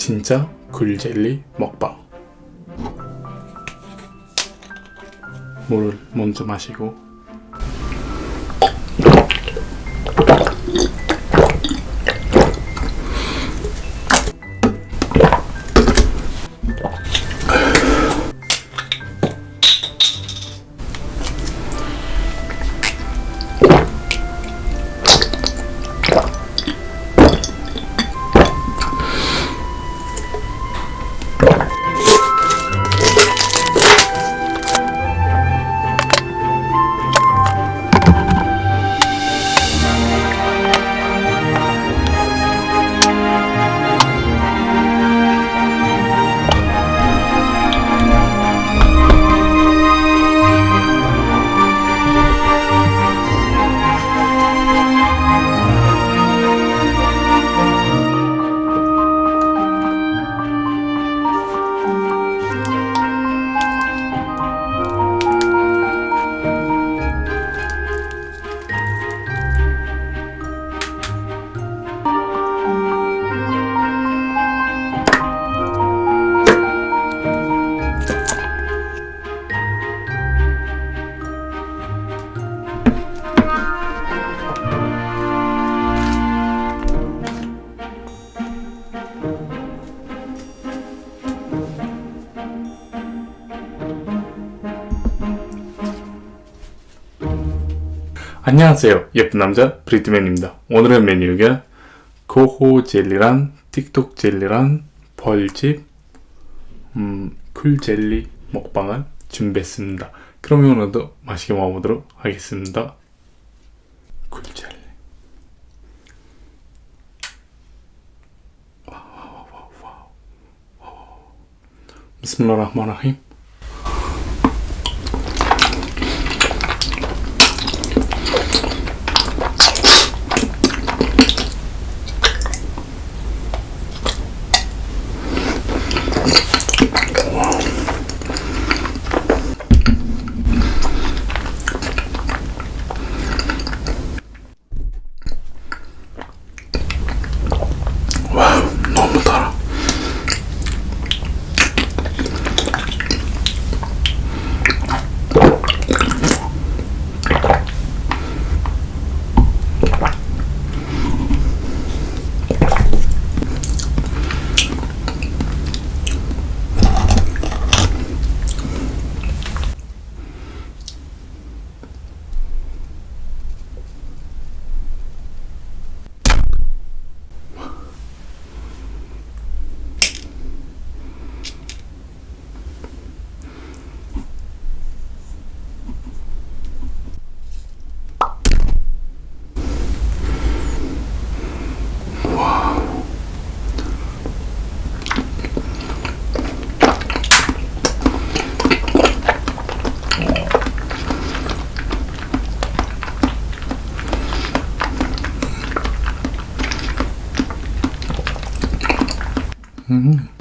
진짜 굴젤리 먹방. 물을 먼저 마시고 안녕하세요. 예쁜 남자 브리트맨입니다. 오늘의 메뉴가 고호 젤리란 틱톡 젤리란 벌집 음, 쿨 젤리 먹방을 준비했습니다. 그러면 오늘도 맛있게 먹어보도록 하겠습니다. 쿨 젤리. 비스밀라 Mm-hmm.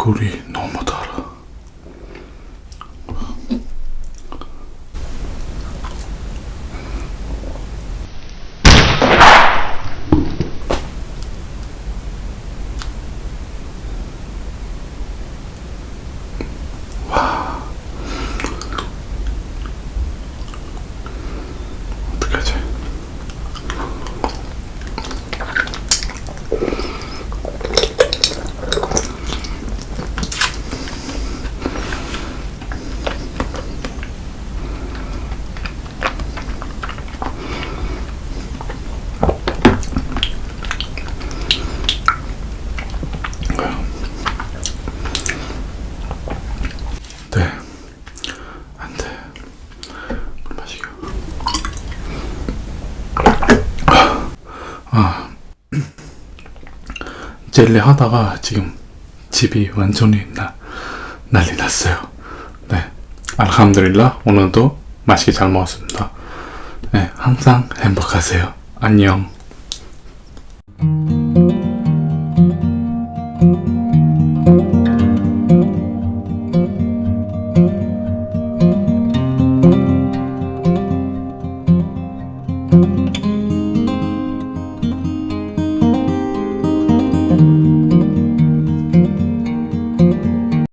굴이 너무 달아. 아. 젤리 하다가 지금 집이 완전히 나, 난리 났어요. 네. 알함드릴라. 오늘도 맛있게 잘 먹었습니다. 네. 항상 행복하세요. 안녕.